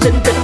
I've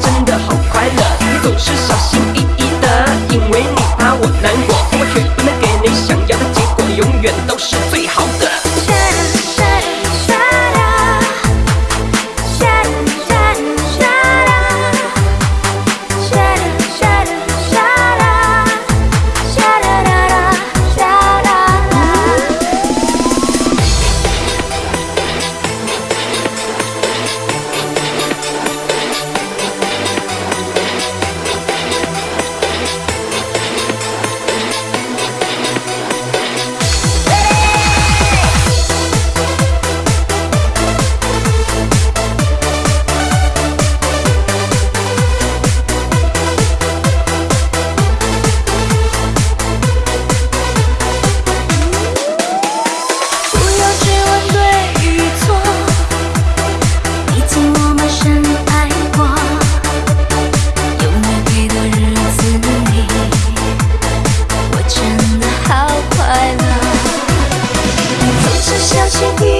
Thank you.